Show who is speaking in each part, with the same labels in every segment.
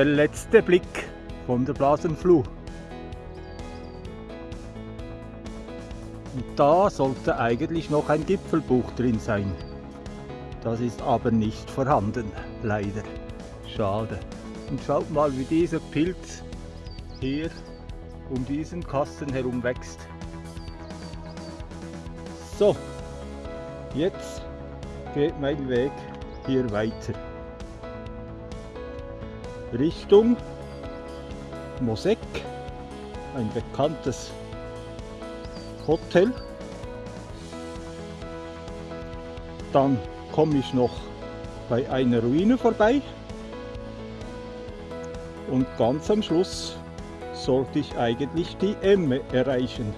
Speaker 1: der letzte Blick von der Blasenfluh. Und da sollte eigentlich noch ein Gipfelbuch drin sein. Das ist aber nicht vorhanden, leider. Schade. Und schaut mal, wie dieser Pilz hier um diesen Kasten herum wächst. So, jetzt geht mein Weg hier weiter. Richtung Mosek, ein bekanntes Hotel. Dann komme ich noch bei einer Ruine vorbei und ganz am Schluss sollte ich eigentlich die Emme erreichen.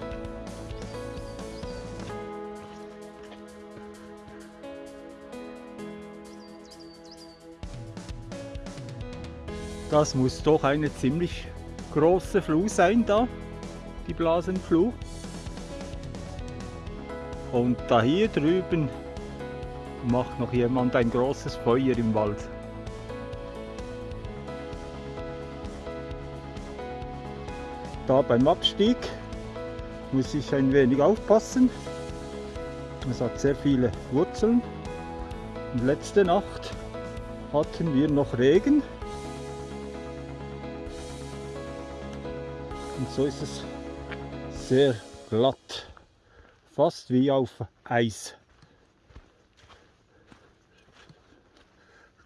Speaker 1: Das muss doch eine ziemlich große Fluh sein da, die Blasenfluh. Und da hier drüben macht noch jemand ein großes Feuer im Wald. Da beim Abstieg muss ich ein wenig aufpassen. Es hat sehr viele Wurzeln. Und letzte Nacht hatten wir noch Regen so ist es sehr glatt, fast wie auf Eis.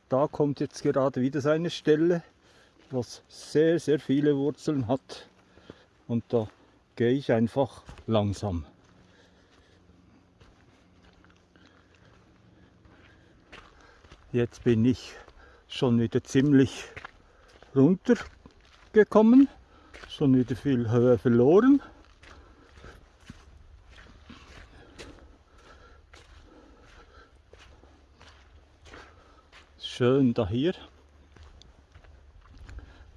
Speaker 1: Da kommt jetzt gerade wieder so eine Stelle, was sehr, sehr viele Wurzeln hat. Und da gehe ich einfach langsam. Jetzt bin ich schon wieder ziemlich runtergekommen schon wieder viel Höhe verloren. Schön da hier.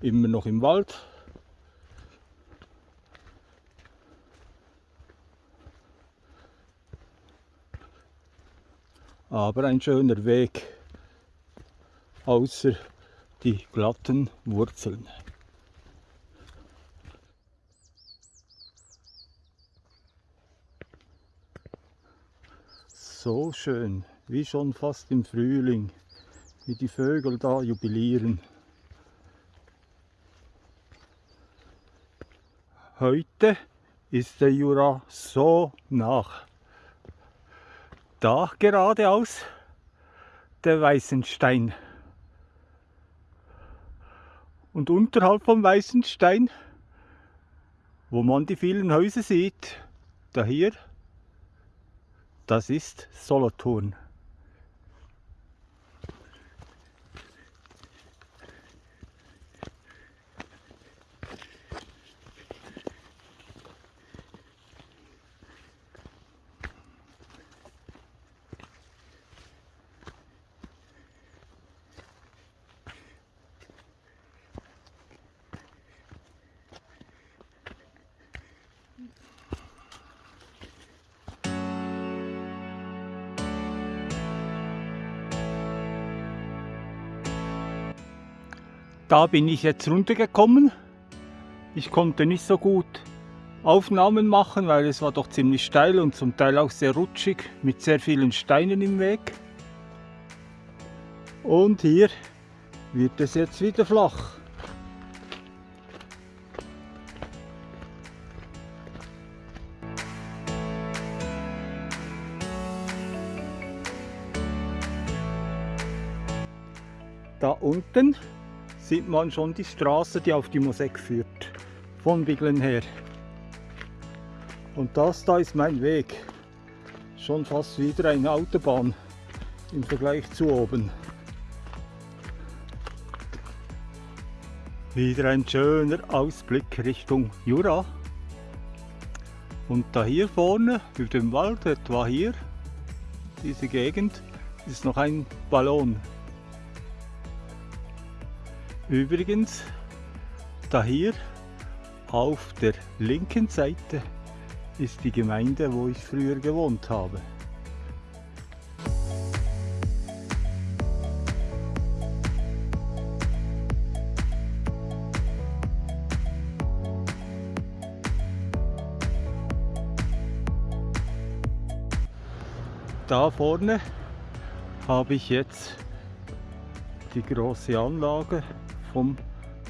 Speaker 1: Immer noch im Wald. Aber ein schöner Weg, außer die glatten Wurzeln. So schön, wie schon fast im Frühling, wie die Vögel da jubilieren. Heute ist der Jura so nach. Da geradeaus der Weißenstein. Und unterhalb vom Weißenstein, wo man die vielen Häuser sieht, da hier das ist Solothurn. Da bin ich jetzt runtergekommen. Ich konnte nicht so gut Aufnahmen machen, weil es war doch ziemlich steil und zum Teil auch sehr rutschig mit sehr vielen Steinen im Weg. Und hier wird es jetzt wieder flach. Da unten sieht man schon die Straße, die auf die Mosek führt, von Biglen her. Und das da ist mein Weg. Schon fast wieder eine Autobahn im Vergleich zu oben. Wieder ein schöner Ausblick Richtung Jura. Und da hier vorne, über dem Wald, etwa hier, diese Gegend, ist noch ein Ballon Übrigens, da hier auf der linken Seite ist die Gemeinde, wo ich früher gewohnt habe. da vorne habe ich jetzt die große Anlage vom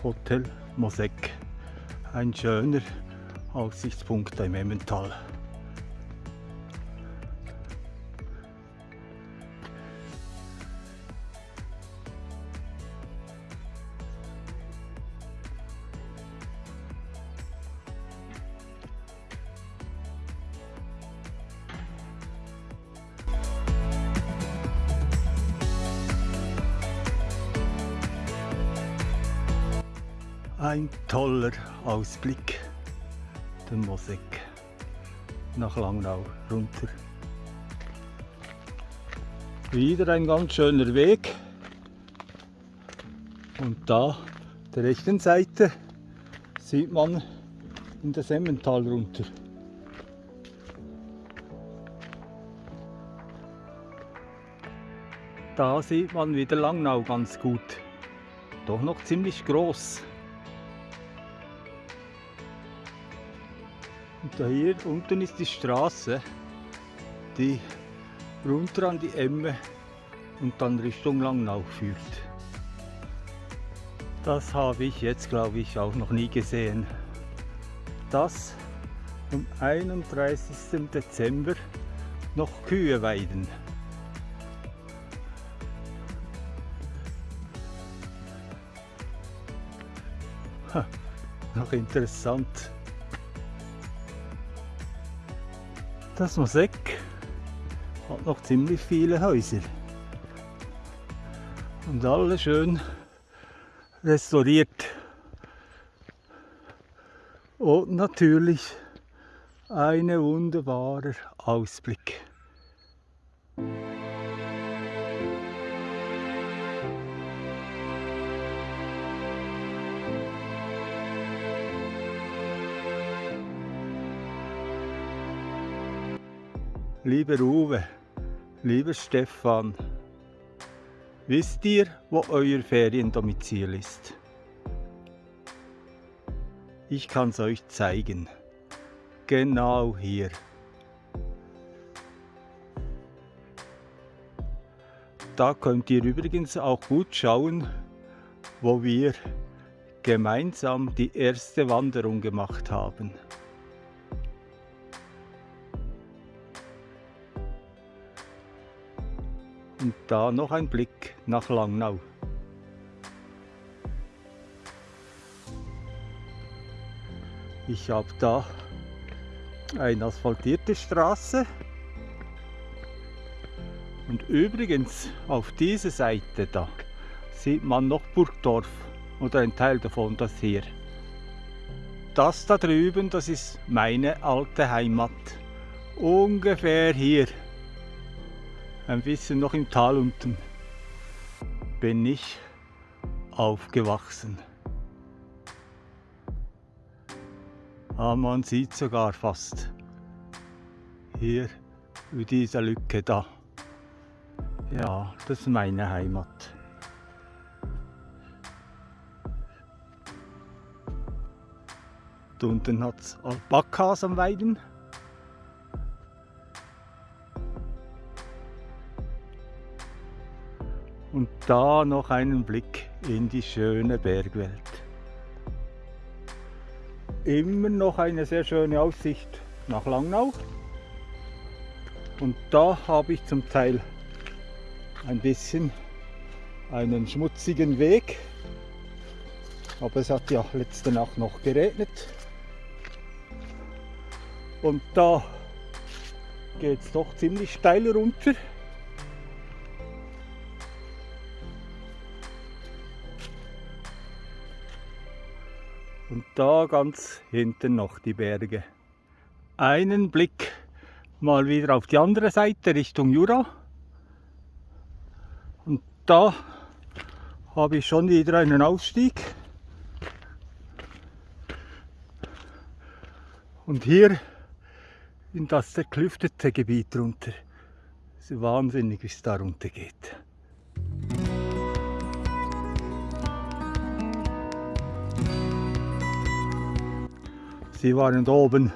Speaker 1: Hotel Mosek. Ein schöner Aussichtspunkt im Emmental. Toller Ausblick, der Mosek nach Langnau runter. Wieder ein ganz schöner Weg. Und da, der rechten Seite, sieht man in das Emmental runter. Da sieht man wieder Langnau ganz gut. Doch noch ziemlich groß. Und da hier unten ist die Straße, die runter an die Emme und dann Richtung Langnau führt. Das habe ich jetzt, glaube ich, auch noch nie gesehen. Dass am 31. Dezember noch Kühe weiden. Ha, noch interessant. Das Mosek hat noch ziemlich viele Häuser. Und alle schön restauriert. Und natürlich ein wunderbarer Ausblick. Lieber Uwe, lieber Stefan, wisst ihr, wo euer Feriendomizil ist? Ich kann es euch zeigen. Genau hier. Da könnt ihr übrigens auch gut schauen, wo wir gemeinsam die erste Wanderung gemacht haben. Da noch ein Blick nach Langnau. Ich habe da eine asphaltierte Straße. Und übrigens auf dieser Seite da sieht man noch Burgdorf oder ein Teil davon, das hier. Das da drüben, das ist meine alte Heimat. Ungefähr hier ein bisschen noch im Tal unten bin ich aufgewachsen. Ah, man sieht sogar fast hier über dieser Lücke da. Ja, das ist meine Heimat. Da unten hat es Alpakas am Weiden. Da noch einen Blick in die schöne Bergwelt. Immer noch eine sehr schöne Aussicht nach Langnau. Und da habe ich zum Teil ein bisschen einen schmutzigen Weg. Aber es hat ja letzte Nacht noch geregnet. Und da geht es doch ziemlich steil runter. Da ganz hinten noch die Berge. Einen Blick mal wieder auf die andere Seite Richtung Jura. Und da habe ich schon wieder einen Ausstieg. Und hier in das zerklüftete Gebiet runter. Es ist wahnsinnig, wie es da runter geht. Sie waren da oben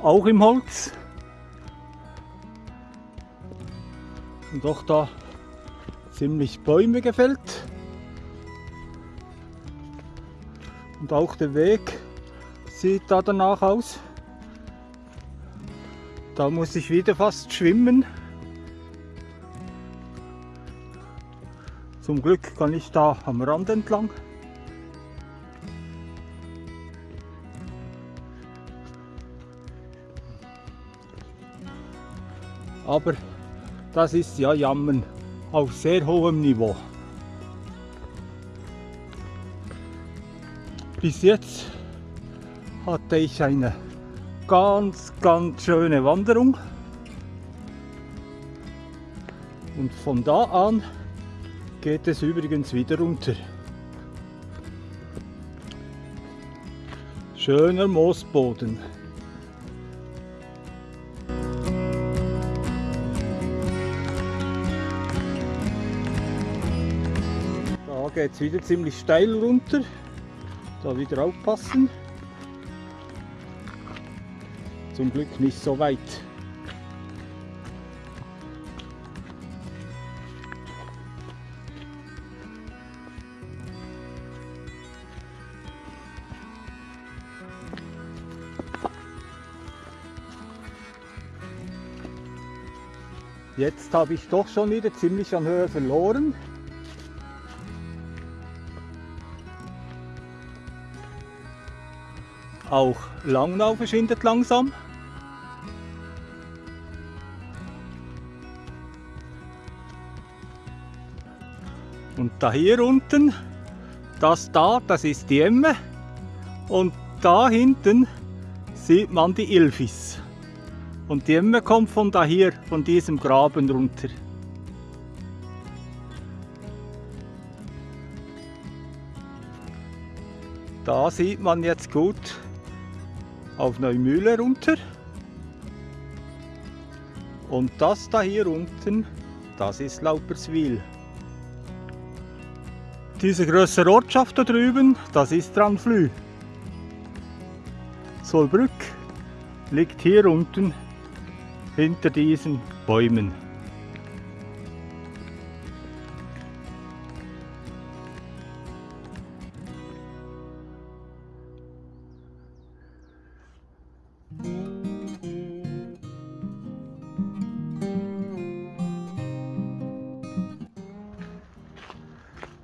Speaker 1: auch im Holz. Und doch da ziemlich Bäume gefällt. Und auch der Weg sieht da danach aus. Da muss ich wieder fast schwimmen. Zum Glück kann ich da am Rand entlang. Aber das ist ja Jammern auf sehr hohem Niveau. Bis jetzt hatte ich eine ganz, ganz schöne Wanderung. Und von da an geht es übrigens wieder runter. Schöner Moosboden. Geht es wieder ziemlich steil runter. Da wieder aufpassen. Zum Glück nicht so weit. Jetzt habe ich doch schon wieder ziemlich an Höhe verloren. Auch Langnau verschwindet langsam. Und da hier unten, das da, das ist die Emme. Und da hinten sieht man die Ilfis. Und die Emme kommt von da hier, von diesem Graben runter. Da sieht man jetzt gut auf Neumühle runter. Und das da hier unten, das ist Lauperswil. Diese größere Ortschaft da drüben, das ist Ranflü. Solbrück liegt hier unten hinter diesen Bäumen.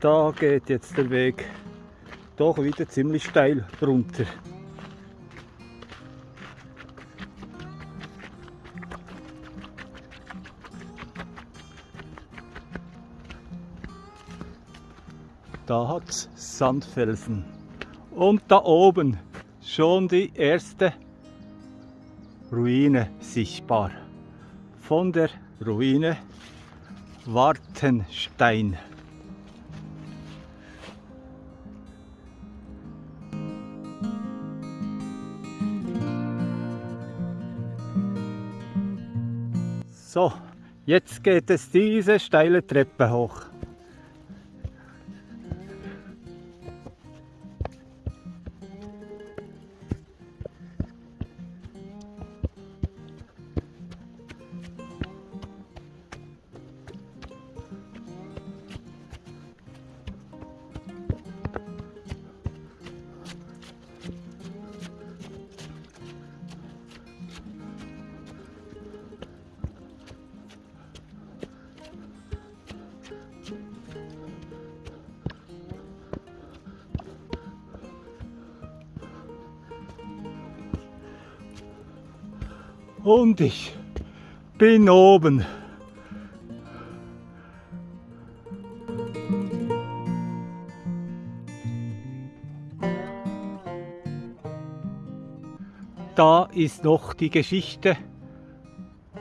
Speaker 1: Da geht jetzt der Weg doch wieder ziemlich steil runter. Da hat es Sandfelsen. Und da oben schon die erste Ruine sichtbar. Von der Ruine Wartenstein. So, jetzt geht es diese steile Treppe hoch. Und ich bin oben. Da ist noch die Geschichte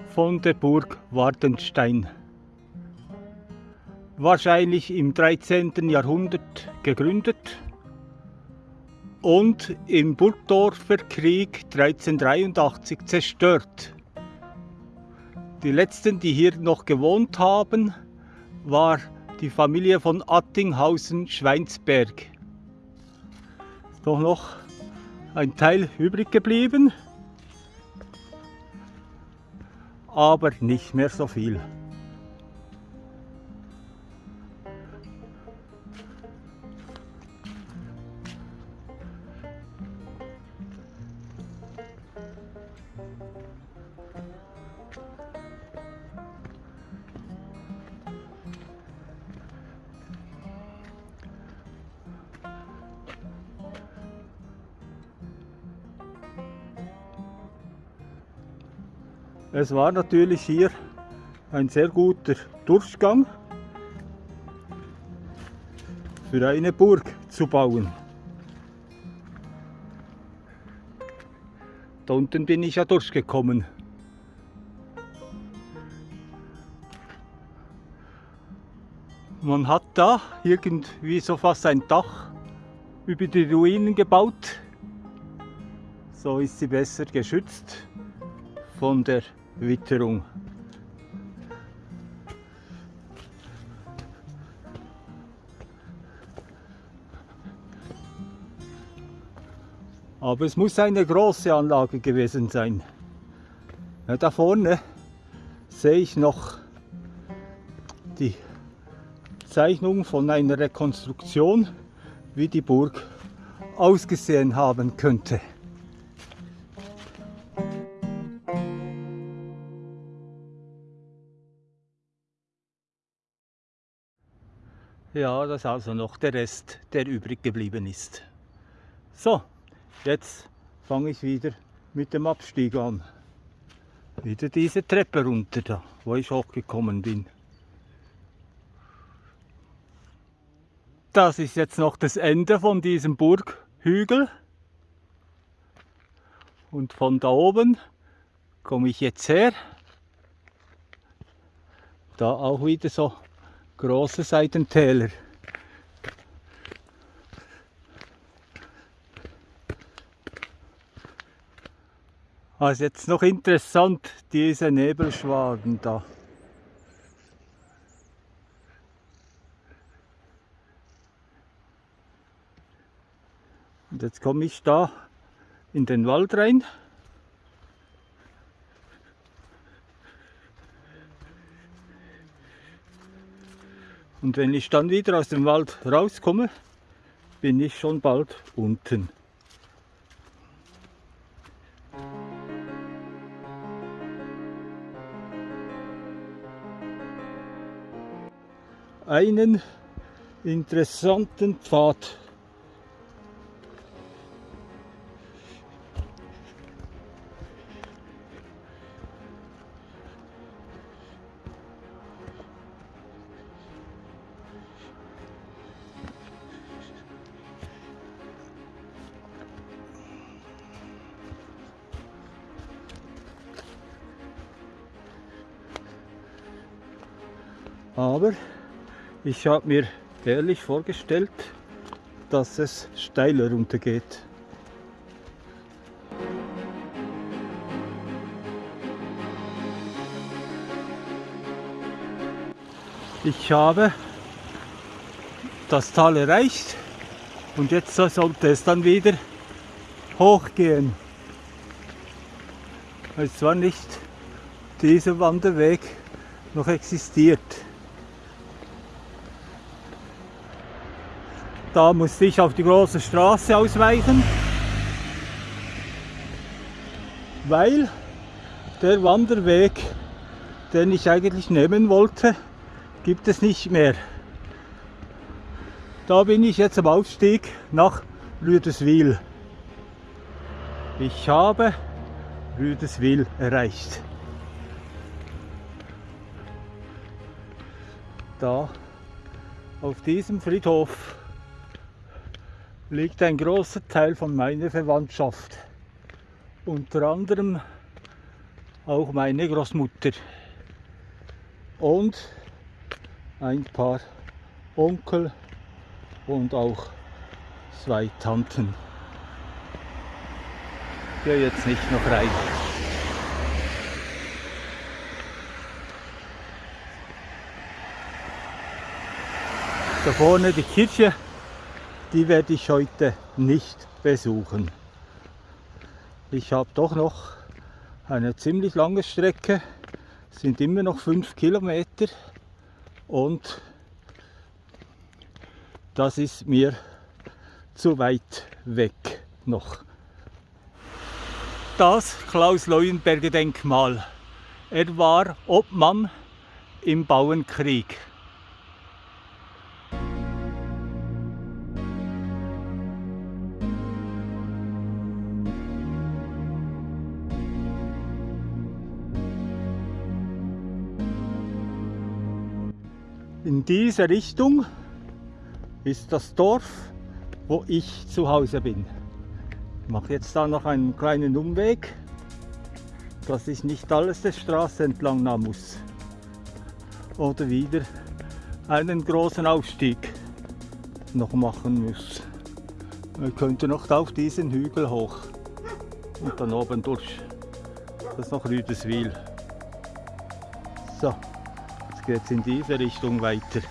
Speaker 1: von der Burg Wartenstein. Wahrscheinlich im 13. Jahrhundert gegründet und im Burgdorfer Krieg 1383 zerstört. Die letzten, die hier noch gewohnt haben, war die Familie von Attinghausen-Schweinsberg. Doch noch ein Teil übrig geblieben, aber nicht mehr so viel. Es war natürlich hier ein sehr guter Durchgang für eine Burg zu bauen. Da unten bin ich ja durchgekommen. Man hat da irgendwie so fast ein Dach über die Ruinen gebaut. So ist sie besser geschützt von der Witterung. Aber es muss eine große Anlage gewesen sein. Ja, da vorne sehe ich noch die Zeichnung von einer Rekonstruktion, wie die Burg ausgesehen haben könnte. Ja, das ist also noch der Rest, der übrig geblieben ist. So, Jetzt fange ich wieder mit dem Abstieg an. Wieder diese Treppe runter da, wo ich hochgekommen bin. Das ist jetzt noch das Ende von diesem Burghügel. Und von da oben komme ich jetzt her. Da auch wieder so große Seitentäler. Also jetzt noch interessant, diese Nebelschwaden da. Und jetzt komme ich da in den Wald rein. Und wenn ich dann wieder aus dem Wald rauskomme, bin ich schon bald unten. einen interessanten Pfad. Aber ich habe mir ehrlich vorgestellt, dass es steiler runtergeht. Ich habe das Tal erreicht und jetzt sollte es dann wieder hochgehen. Es war nicht dieser Wanderweg noch existiert. Da musste ich auf die große Straße ausweichen, weil der Wanderweg, den ich eigentlich nehmen wollte, gibt es nicht mehr. Da bin ich jetzt am Aufstieg nach Rüdeswil. Ich habe Rüdeswil erreicht. Da auf diesem Friedhof liegt ein großer Teil von meiner Verwandtschaft. Unter anderem auch meine Großmutter und ein paar Onkel und auch zwei Tanten. Ich gehe jetzt nicht noch rein. Da vorne die Kirche die werde ich heute nicht besuchen. Ich habe doch noch eine ziemlich lange Strecke, sind immer noch fünf Kilometer und das ist mir zu weit weg noch. Das Klaus Leuenberger Denkmal. Er war Obmann im Bauernkrieg. In diese Richtung ist das Dorf, wo ich zu Hause bin. Ich mache jetzt da noch einen kleinen Umweg, dass ich nicht alles der Straße entlang nahm muss. Oder wieder einen großen Aufstieg noch machen muss. Man könnte noch auf diesen Hügel hoch und dann oben durch. Das ist noch Rüdeswil. So, geht in diese Richtung weiter.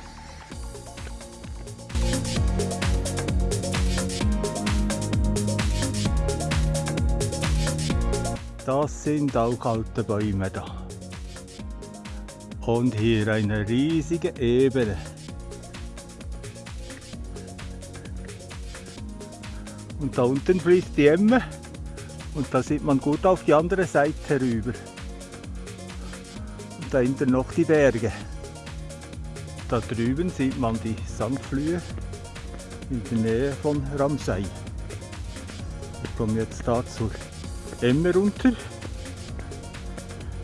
Speaker 1: Das sind auch alte Bäume da. Und hier eine riesige Ebene. Und da unten fließt die Emme und da sieht man gut auf die andere Seite rüber. Dahinter noch die Berge. Da drüben sieht man die Sandflühe in der Nähe von Ramsey. Wir kommen jetzt da zur Emme runter.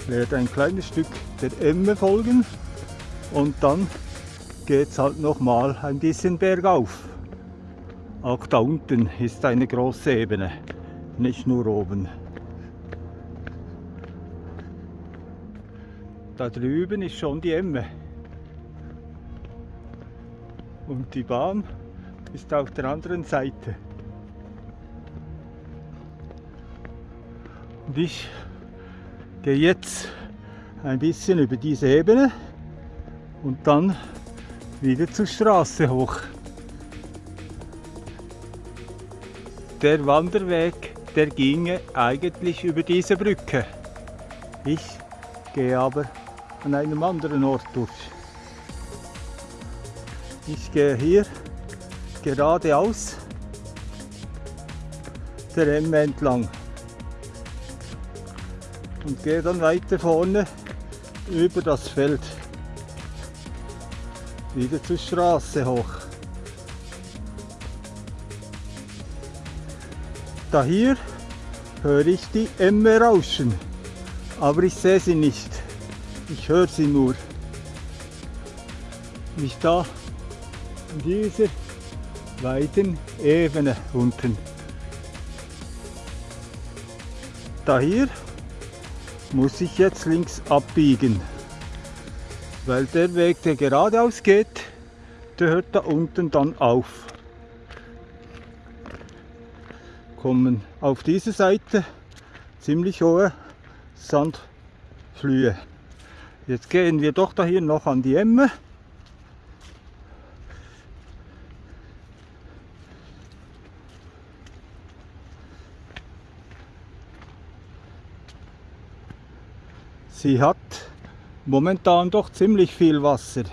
Speaker 1: Werde ein kleines Stück der Emme folgen und dann geht es halt noch mal ein bisschen bergauf. Auch da unten ist eine große Ebene, nicht nur oben. Da drüben ist schon die Emme. Und die Bahn ist auf der anderen Seite. Und ich gehe jetzt ein bisschen über diese Ebene und dann wieder zur Straße hoch. Der Wanderweg, der ginge eigentlich über diese Brücke. Ich gehe aber an einem anderen Ort durch. Ich gehe hier geradeaus der Emme entlang und gehe dann weiter vorne über das Feld wieder zur Straße hoch. Da hier höre ich die Emme rauschen, aber ich sehe sie nicht. Ich höre sie nur. Mich da in dieser weiten Ebene unten. Da hier muss ich jetzt links abbiegen. Weil der Weg, der geradeaus geht, der hört da unten dann auf. Kommen auf diese Seite ziemlich hohe Sandflühe. Jetzt gehen wir doch hier noch an die Emme. Sie hat momentan doch ziemlich viel Wasser.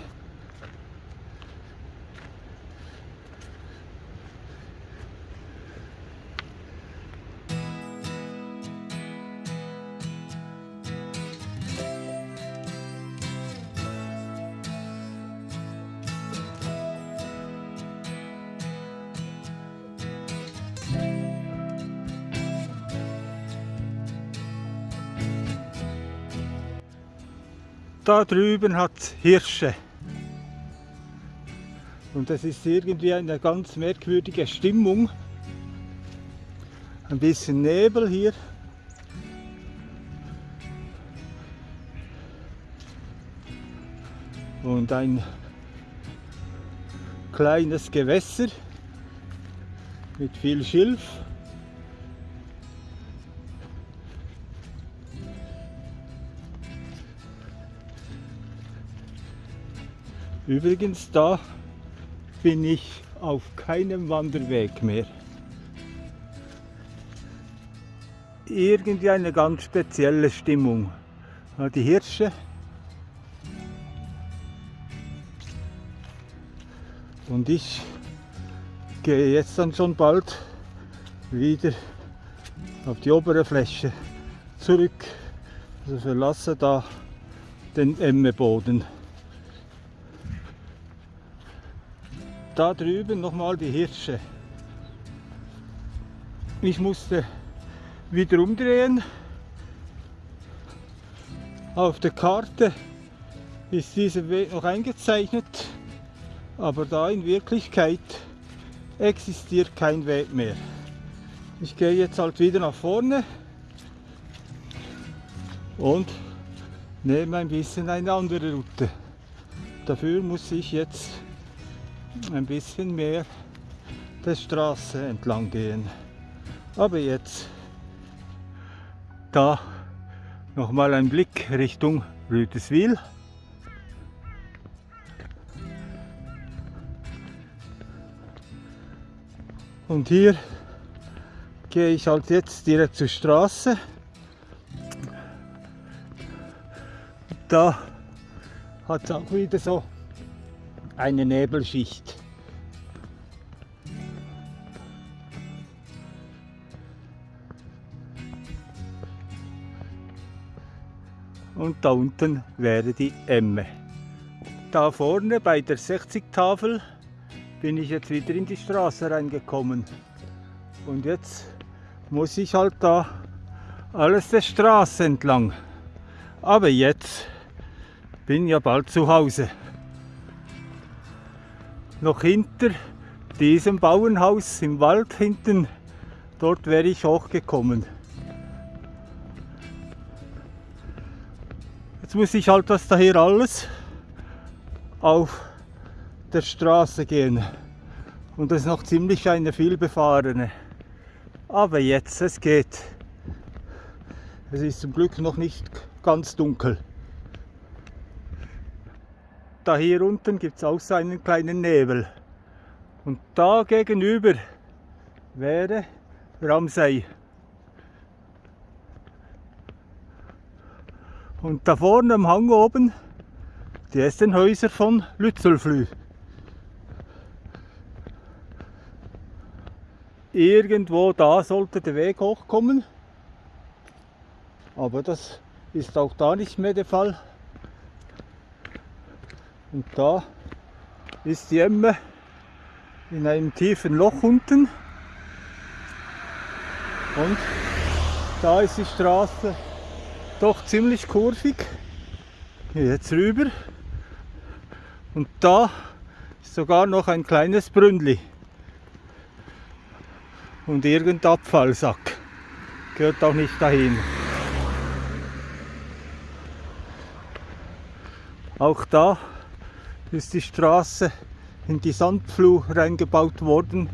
Speaker 1: Da drüben hat Hirsche. Und es ist irgendwie eine ganz merkwürdige Stimmung. Ein bisschen Nebel hier. Und ein kleines Gewässer mit viel Schilf. Übrigens, da bin ich auf keinem Wanderweg mehr. Irgendwie eine ganz spezielle Stimmung. Die Hirsche. Und ich gehe jetzt dann schon bald wieder auf die obere Fläche zurück. Also verlasse da den Emmeboden. Da drüben nochmal die Hirsche. Ich musste wieder umdrehen. Auf der Karte ist dieser Weg noch eingezeichnet. Aber da in Wirklichkeit existiert kein Weg mehr. Ich gehe jetzt halt wieder nach vorne und nehme ein bisschen eine andere Route. Dafür muss ich jetzt ein bisschen mehr der Straße entlang gehen. Aber jetzt da nochmal ein Blick Richtung Rüteswil. Und hier gehe ich halt jetzt direkt zur Straße. Da hat es auch wieder so eine Nebelschicht. Und da unten wäre die Emme. Da vorne bei der 60-Tafel bin ich jetzt wieder in die Straße reingekommen. Und jetzt muss ich halt da alles der Straße entlang. Aber jetzt bin ja bald zu Hause. Noch hinter diesem Bauernhaus im Wald hinten, dort wäre ich hochgekommen. Jetzt muss ich halt das daher alles auf der Straße gehen. Und das ist noch ziemlich eine vielbefahrene. Aber jetzt, es geht. Es ist zum Glück noch nicht ganz dunkel. Da hier unten gibt es auch so einen kleinen Nebel. Und da gegenüber wäre Ramsey. Und da vorne am Hang oben, die ersten Häuser von Lützelflü. Irgendwo da sollte der Weg hochkommen. Aber das ist auch da nicht mehr der Fall. Und da ist die Emme in einem tiefen Loch unten. Und da ist die Straße doch ziemlich kurvig. Jetzt rüber. Und da ist sogar noch ein kleines Brünnli und irgendein Abfallsack. Gehört auch nicht dahin. Auch da ist die Straße in die Sandfluh reingebaut worden.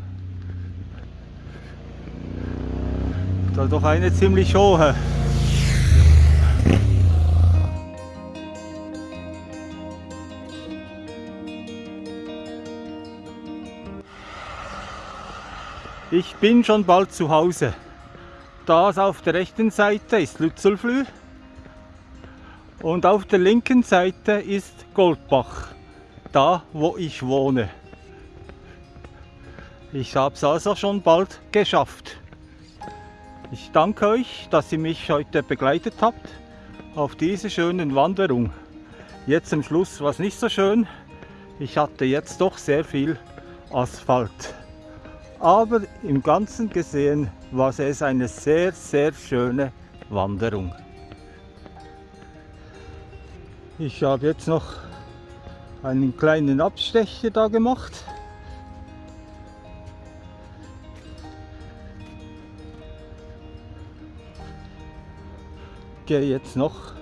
Speaker 1: Da doch eine ziemlich hohe. Ich bin schon bald zu Hause. Das auf der rechten Seite ist Lützelflüh und auf der linken Seite ist Goldbach, da wo ich wohne. Ich habe es also schon bald geschafft. Ich danke euch, dass ihr mich heute begleitet habt auf diese schönen Wanderung. Jetzt zum Schluss war es nicht so schön. Ich hatte jetzt doch sehr viel Asphalt. Aber im Ganzen gesehen war es eine sehr, sehr schöne Wanderung. Ich habe jetzt noch einen kleinen Abstecher da gemacht. Gehe jetzt noch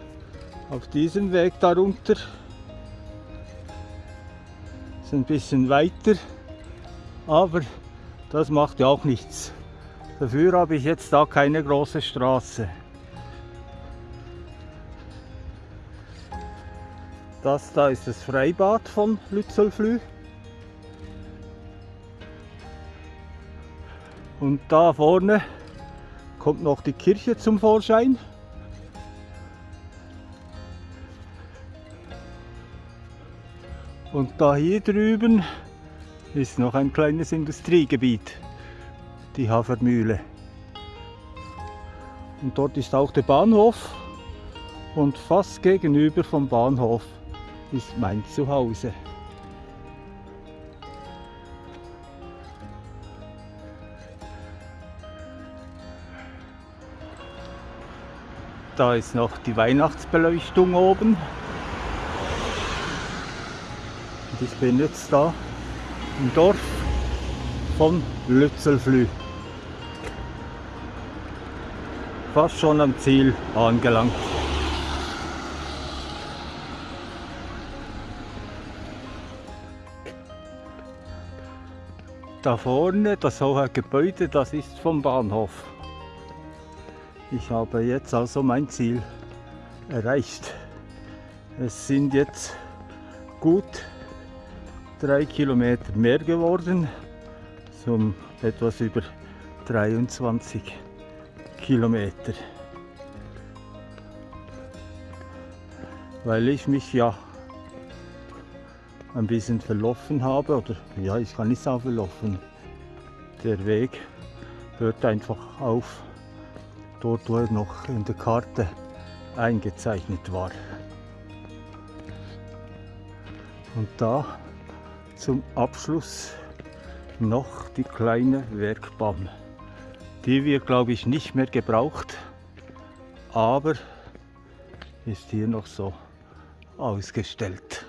Speaker 1: auf diesem Weg darunter. Ist ein bisschen weiter, aber das macht ja auch nichts. Dafür habe ich jetzt da keine große Straße. Das da ist das Freibad von Lützelflü. Und da vorne kommt noch die Kirche zum Vorschein. Und da hier drüben ist noch ein kleines Industriegebiet, die Hafermühle. Und dort ist auch der Bahnhof und fast gegenüber vom Bahnhof ist mein Zuhause. Da ist noch die Weihnachtsbeleuchtung oben. Und ich bin jetzt da im Dorf von Lützelflü. Fast schon am Ziel angelangt. Da vorne, das hohe Gebäude, das ist vom Bahnhof. Ich habe jetzt also mein Ziel erreicht. Es sind jetzt gut drei Kilometer mehr geworden, zum etwas über 23 Kilometer. Weil ich mich ja ein bisschen verlaufen habe, oder ja, ich kann nicht sagen verlaufen. Der Weg hört einfach auf, dort wo er noch in der Karte eingezeichnet war. Und da zum Abschluss noch die kleine Werkbahn. Die wird glaube ich nicht mehr gebraucht, aber ist hier noch so ausgestellt.